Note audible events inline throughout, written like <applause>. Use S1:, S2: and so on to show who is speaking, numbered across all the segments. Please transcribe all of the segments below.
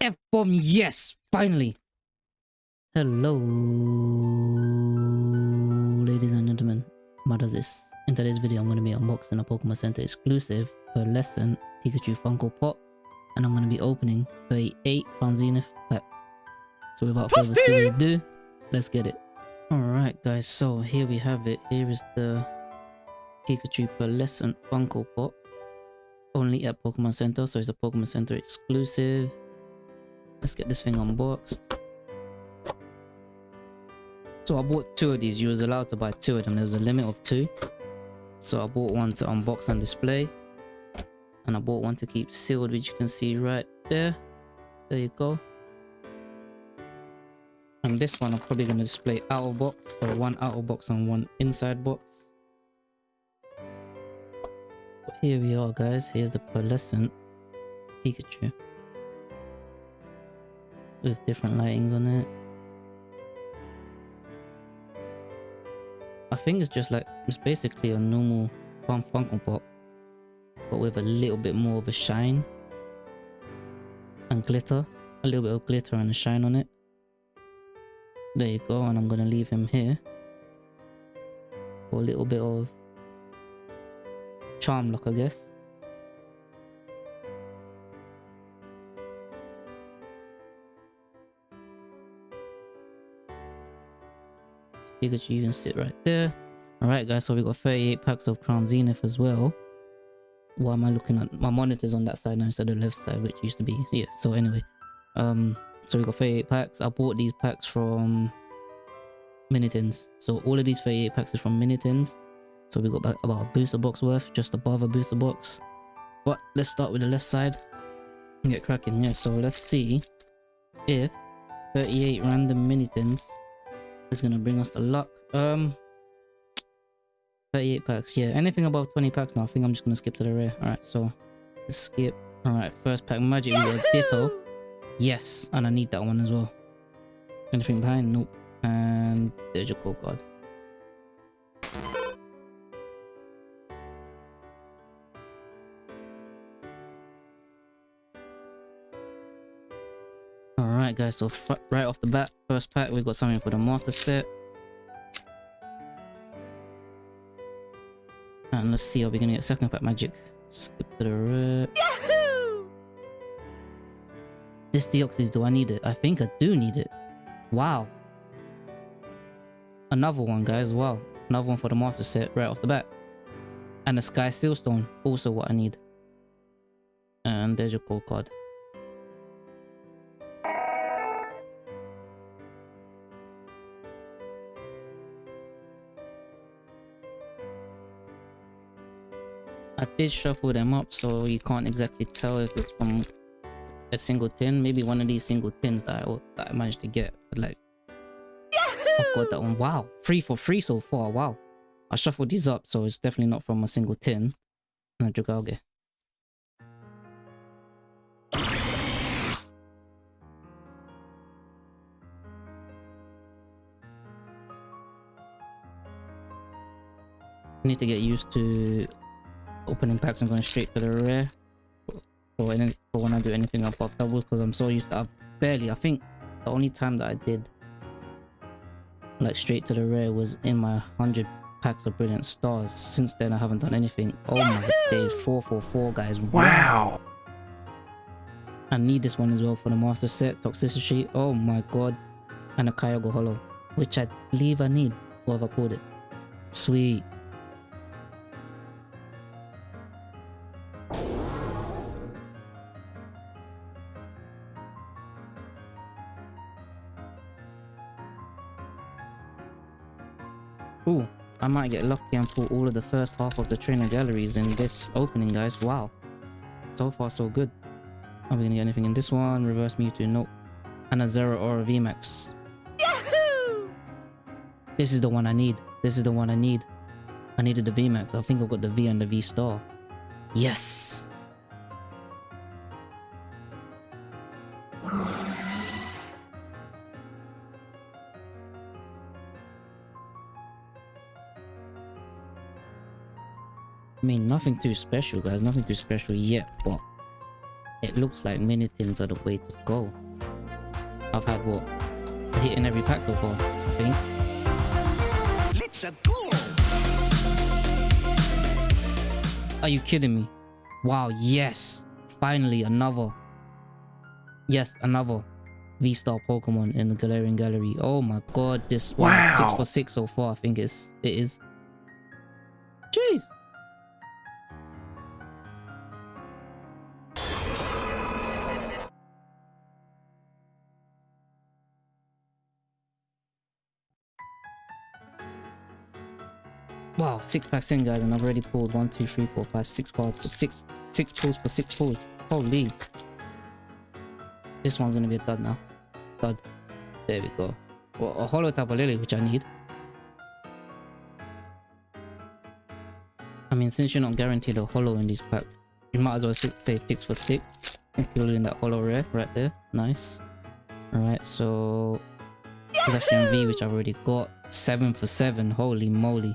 S1: F-bomb, yes! Finally! Hello, ladies and gentlemen. What is this? In today's video, I'm going to be unboxing a Pokemon Center exclusive pearlescent Pikachu Funko Pop, and I'm going to be opening 38 Fanzenith packs. So without further ado, let's get it. Alright guys, so here we have it. Here is the Pikachu lesson Funko Pop. Only at Pokemon Center, so it's a Pokemon Center exclusive. Let's get this thing unboxed. So I bought two of these. You was allowed to buy two of them. There was a limit of two. So I bought one to unbox and display. And I bought one to keep sealed, which you can see right there. There you go. And this one I'm probably going to display out of box. So one out of box and one inside box. But here we are guys. Here's the pearlescent Pikachu with different lightings on it. I think it's just like, it's basically a normal Fun Funko Pop, but with a little bit more of a shine and glitter, a little bit of glitter and a shine on it. There you go, and I'm gonna leave him here for a little bit of charm lock, I guess. Pikachu, you can sit right there. Alright guys, so we got 38 packs of Crown Zenith as well. Why am I looking at my monitor's on that side now instead of the left side, which used to be yeah, so anyway. Um so we got 38 packs. I bought these packs from Minitins. So all of these 38 packs is from Minitins. So we got about a booster box worth, just above a booster box. But let's start with the left side get cracking. Yeah, so let's see if 38 random Minitins it's gonna bring us the luck. Um, 38 packs. Yeah, anything above 20 packs now. I think I'm just gonna skip to the rare. All right, so let's skip. All right, first pack magic. Yahoo! Ditto. Yes, and I need that one as well. Anything behind? Nope. And there's your code card. Alright guys, so right off the bat, first pack, we got something for the master set. And let's see, are we gonna get second pack magic? Skip to the Yahoo! This Deoxys, do I need it? I think I do need it. Wow. Another one, guys, wow. Another one for the master set right off the bat. And the Sky Sealstone, also what I need. And there's your gold card. I did shuffle them up, so you can't exactly tell if it's from a single tin. Maybe one of these single tins that I, that I managed to get. But like, Yahoo! I got that one. Wow, three for three so far. Wow. I shuffled these up, so it's definitely not from a single tin. And Dragauge. I need to get used to Opening packs, and going straight to the rare. For, any, for when I do anything about doubles, because I'm so used to, I've barely, I think the only time that I did like straight to the rare was in my 100 packs of brilliant stars. Since then, I haven't done anything. Oh Yahoo! my days, 444 guys. Wow. I need this one as well for the master set, Toxtricity. Oh my god. And a Kyogre Holo, which I believe I need, or have I pulled it? Sweet. Ooh, I might get lucky and pull all of the first half of the trainer galleries in this opening, guys. Wow. So far, so good. Are we gonna get anything in this one? Reverse Mewtwo, nope. And a Zeraora VMAX. Yahoo! This is the one I need. This is the one I need. I needed the VMAX. I think I've got the V and the V star. Yes! nothing too special, guys. Nothing too special yet, but it looks like things are the way to go. I've had what? A hit in every pack so far, I think. Let's go. Are you kidding me? Wow, yes. Finally, another. Yes, another V-star Pokemon in the Galarian Gallery. Oh my god, this wow. one six for six so far, I think it's, it is. Jeez. Wow, six packs in guys and I've already pulled one, two, three, four, five, six cards. So six six pulls for six pulls. Holy. This one's gonna be a dud now. Dud. There we go. Well, a holo type of lily, which I need. I mean, since you're not guaranteed a holo in these packs, you might as well say six for six, including that holo rare right there. Nice. Alright, so... Possession V, which I've already got. Seven for seven. Holy moly.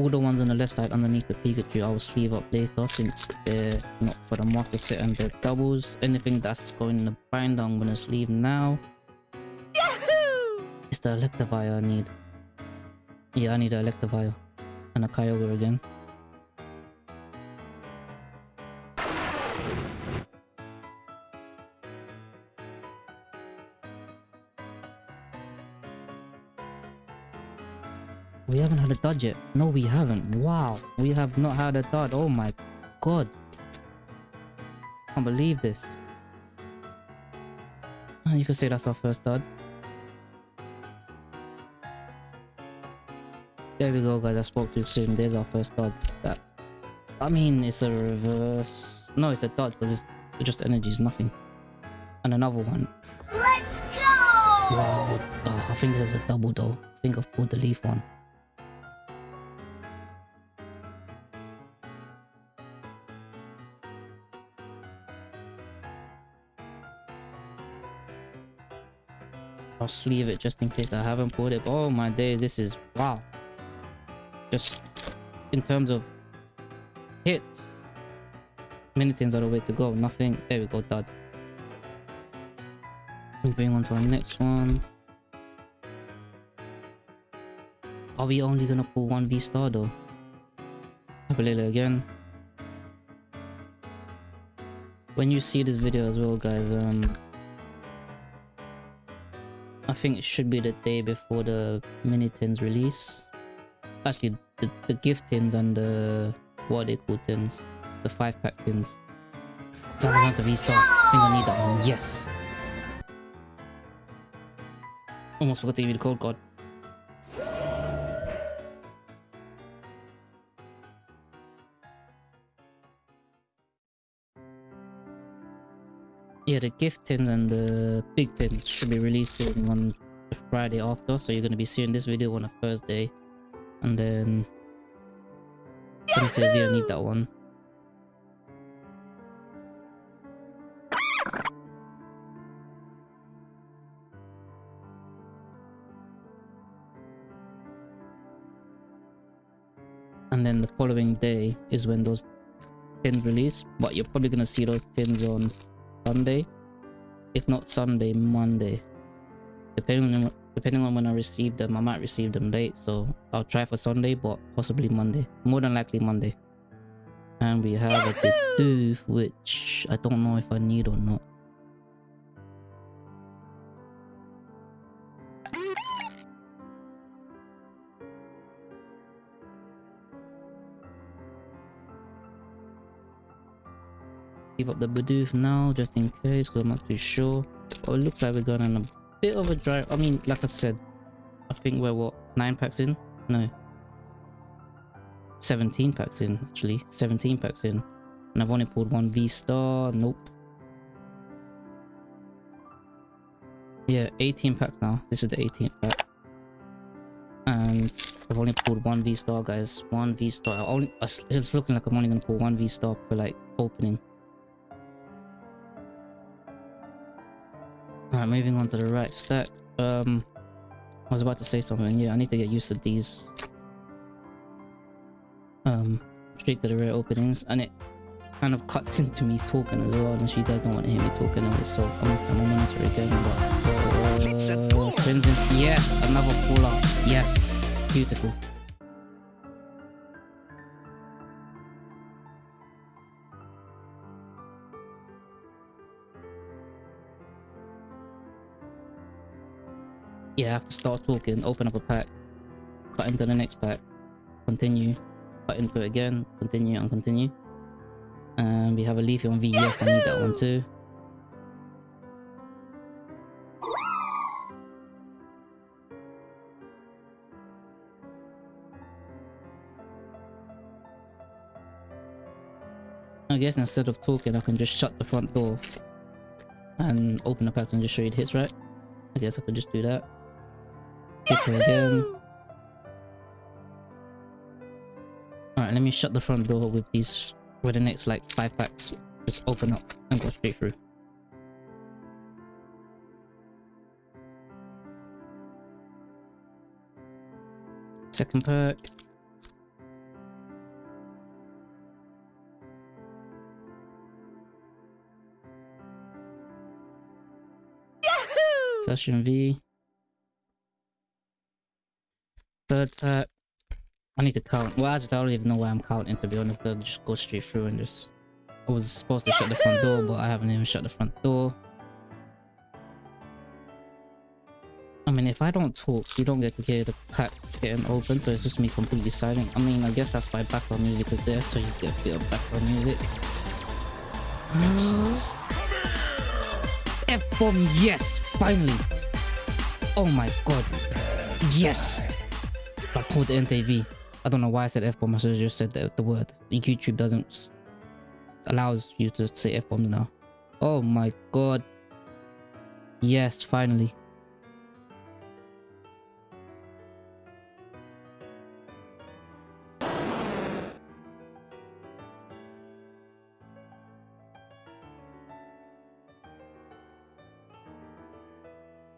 S1: all the ones on the left side underneath the Pikachu I will sleeve up later since they're not for the master set and the doubles. Anything that's going in the binder I'm gonna sleeve now. Yahoo! It's the Electivire I need. Yeah, I need an Electivire. And a Kyogre again. dodge it. No, we haven't. Wow. We have not had a dodge. Oh my god. I can't believe this. Ah, you could say that's our first dodge. There we go, guys. I spoke too soon. There's our first dodge. That I mean, it's a reverse. No, it's a dodge because it's just energy is nothing. And another one. Let's go! Wow. Oh, I think there's a double though. I think I've pulled the leaf one. I'll sleeve it just in case I haven't pulled it. Oh my day, this is wow. Just in terms of hits. Many things are the way to go. Nothing. There we go, dud. Moving on to our next one. Are we only gonna pull one V star though? Abalila again. When you see this video as well, guys, um, I think it should be the day before the mini tins release. Actually, the, the gift tins and the what are they call tins? The five pack tins. Doesn't have to restart. I think I need that one. Yes. Almost forgot to give you the code card. yeah, the tin and the big tin should be releasing on the Friday after. So you're going to be seeing this video on a Thursday. And then... Sensei, we don't need that one. and then the following day is when those tins release but you're probably gonna see those tins on Sunday. If not Sunday, Monday. Depending on depending on when I receive them, I might receive them late. So I'll try for Sunday, but possibly Monday. More than likely Monday. And we have Yahoo! a Bidoof, which I don't know if I need or not. up the Bidoof for now, just in case, because I'm not too sure. Oh, it looks like we're going on a bit of a drive. I mean, like I said, I think we're what, 9 packs in? No. 17 packs in, actually. 17 packs in. And I've only pulled one V-star. Nope. Yeah, 18 packs now. This is the 18th pack. And I've only pulled one V-star, guys. One V-star. It's looking like I'm only going to pull one V-star for like, opening. Alright, moving on to the right stack. Um, I was about to say something. Yeah, I need to get used to these. Um, straight to the right openings. And it kind of cuts <laughs> into me talking as well. And she does not want to hear me talking anyway. So I'm, I'm a monitor again. But, uh, for instance, another fallout. Yes, beautiful. Yeah, I have to start talking, open up a pack, cut into the next pack, continue, cut into it again, continue and continue. And um, we have a Leafeon V, yes, I need that one too. I guess instead of talking, I can just shut the front door and open the pack and just show you the hits, right? I guess I could just do that. Get rid of Alright, let me shut the front door with these, with the next like 5 packs. Just open up and go straight through. Second perk. Session V. But I need to count. Well, I don't even know why I'm counting to be honest. I'll just go straight through and just. I was supposed to Yahoo! shut the front door, but I haven't even shut the front door. I mean, if I don't talk, you don't get to hear the packs getting open, so it's just me completely silent. I mean, I guess that's why background music is there, so you get a bit of background music. <gasps> F-bomb, yes! Finally! Oh my god. Yes! the Entei V. I don't know why I said F-bomb. I should have just said the, the word. YouTube doesn't allows you to say F-bombs now. Oh my god. Yes, finally.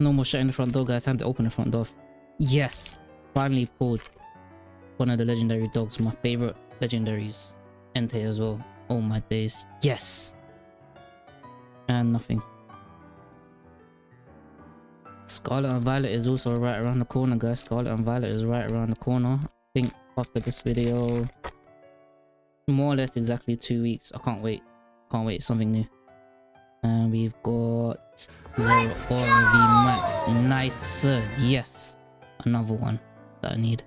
S1: No more shutting the front door, guys. Time to open the front door. Yes finally pulled one of the legendary dogs, my favorite legendaries, Entei as well. All oh my days. Yes! And nothing. Scarlet and Violet is also right around the corner, guys. Scarlet and Violet is right around the corner. I think after this video, more or less exactly two weeks. I can't wait. Can't wait. Something new. And we've got Zero Aura V Max. Nice, sir. Yes. Another one that I need.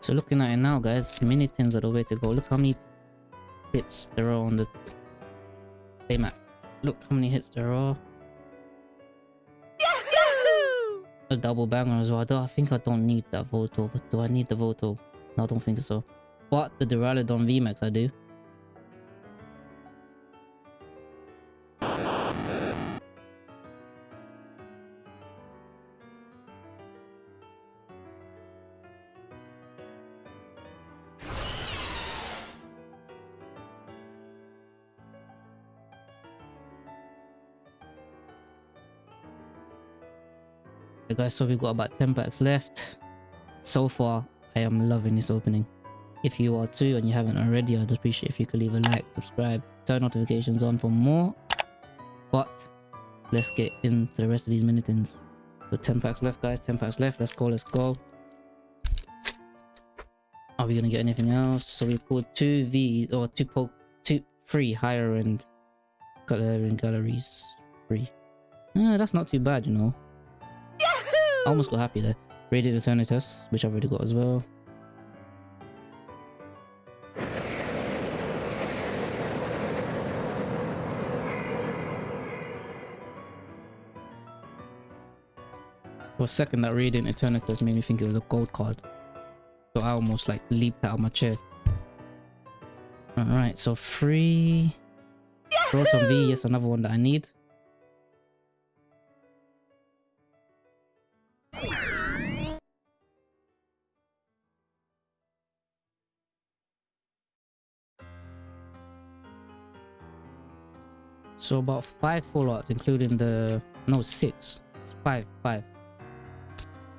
S1: So looking at it now guys, mini tins are the way to go. Look how many hits there are on the play map. Look how many hits there are. Yahoo! A double banger as well. I, I think I don't need that Voto, but do I need the Voto? No, I don't think so. But the Duraludon VMAX I do. guys so we've got about 10 packs left so far I am loving this opening. If you are too and you haven't already, I'd appreciate if you could leave a like, subscribe, turn notifications on for more. But let's get into the rest of these minutings. So 10 packs left, guys. 10 packs left. Let's go. Let's go. Are we gonna get anything else? So we pulled two V's or two poke two three higher end gallery and galleries. Three. Yeah, that's not too bad, you know. Yahoo! I almost got happy there. Radiant Eternatus, which I've already got as well. For a second, that Radiant Eternatus made me think it was a gold card. So I almost like leaped out of my chair. Alright, so free. Rotom V, yes, another one that I need. So about five followers, including the no six. It's five, five.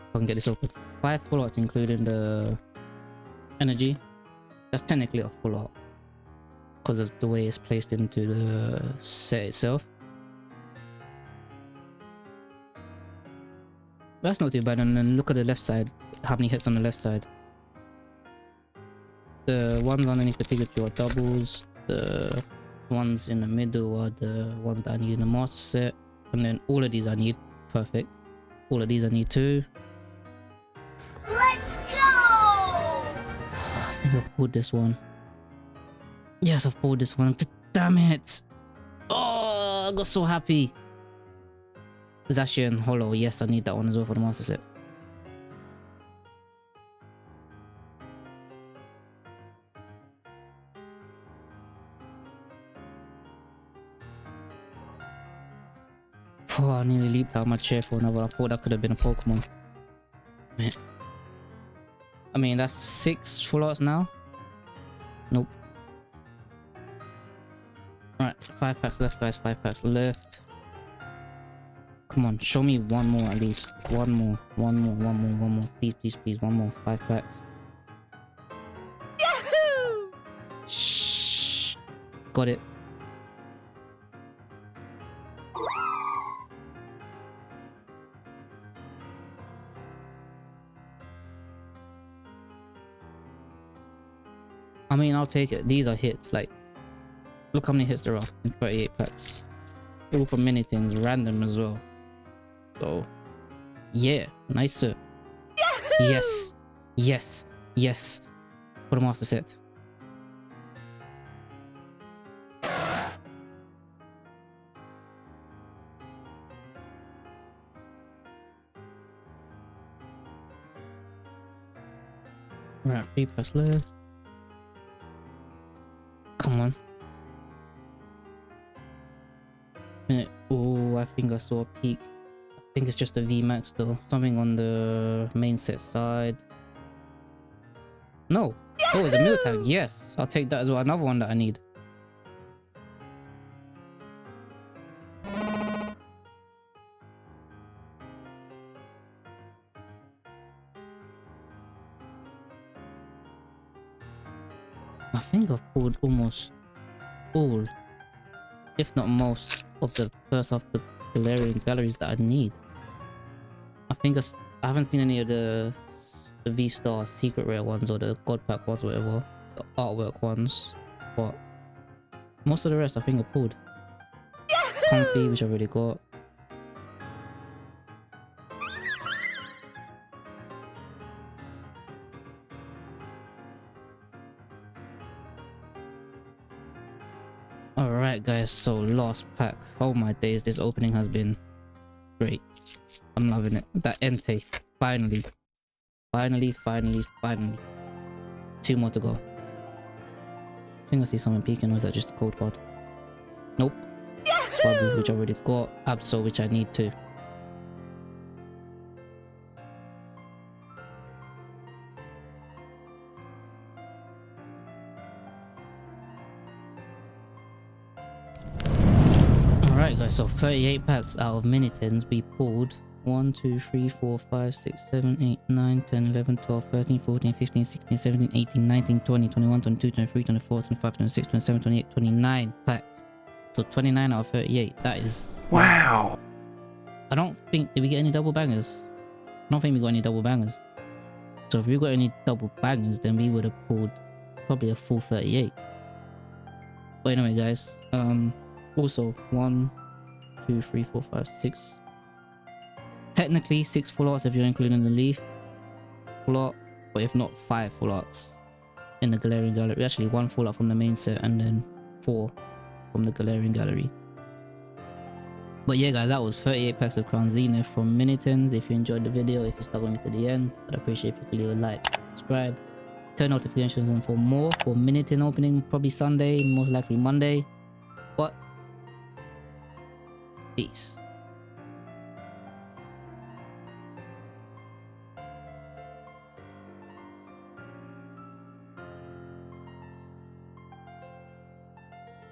S1: I can get this open. Five followers, including the energy. That's technically a full out because of the way it's placed into the set itself. That's not too bad, and then look at the left side, how many hits on the left side. The ones underneath the Pikachu are doubles, the ones in the middle are the ones that I need in the master set. And then all of these I need. Perfect. All of these I need too. Let's go! I think I've pulled this one. Yes, I've pulled this one. Damn it! Oh, I got so happy. Zacian Holo. Yes, I need that one as well for the master set. deep down my chair for another. I thought that could have been a Pokemon. Man. I mean, that's six full arts now. Nope. Alright, five packs left, guys. Five packs left. Come on, show me one more at least. One more, one more, one more, one more. Please, please, please, one more. Five packs. Yahoo! Shh. Got it. I mean, I'll take it. These are hits. Like, look how many hits there are in 38 packs. All for many things, random as well. So, yeah, nice. Yahoo! Yes, yes, yes. For the master set. Right, three plus left. max or peak. I think it's just a Vmax though. Something on the main set side. No. Yahoo! Oh, it's a meal tank? Yes, I'll take that as well. Another one that I need. I think I've pulled almost all, if not most, of the first of the Galarian galleries that I need. I think I, haven't seen any of the, the V-Star secret rare ones or the God Pack ones, whatever. The artwork ones. But most of the rest I think I pulled. Yahoo! <laughs> Comfey, which I already got. Alright guys, so last pack. Oh my days, this opening has been great. I'm loving it. That Entei. Finally. Finally, finally, finally. Two more to go. I think I see someone peeking. Was that just a cold card? Nope. Swablu, which I already got. Absol, which I need to. Alright guys, so 38 packs out of mini 10s we pulled 1, 2, 3, 4, 5, 6, 7, 8, 9, 10, 11, 12, 13, 14, 15, 16, 17, 18, 19, 20, 21, 22, 23, 24, 25, 26, 27, 28, 29 packs. So 29 out of 38. That is... Wow! I don't think... Did we get any double bangers? I don't think we got any double bangers. So if we got any double bangers, then we would have pulled probably a full 38. But anyway, guys. Um, also, one two, three, four, five, six. Technically six full arts if you're including the leaf full art, but if not five full arts in the Galarian Gallery. Actually one full art from the main set and then four from the Galarian Gallery. But yeah guys, that was 38 packs of Crown Zenith from Minitons. If you enjoyed the video, if you stuck with me to the end, I'd appreciate if you could leave a like, subscribe, turn notifications on for more for Minitens opening probably Sunday, most likely Monday. But Peace.